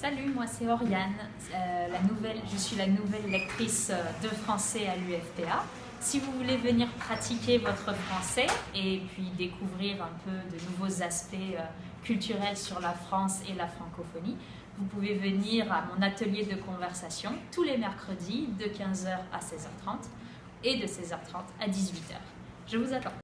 Salut, moi c'est Oriane, euh, la nouvelle, je suis la nouvelle lectrice euh, de français à l'UFPA. Si vous voulez venir pratiquer votre français et puis découvrir un peu de nouveaux aspects euh, culturels sur la France et la francophonie, vous pouvez venir à mon atelier de conversation tous les mercredis de 15h à 16h30 et de 16h30 à 18h. Je vous attends.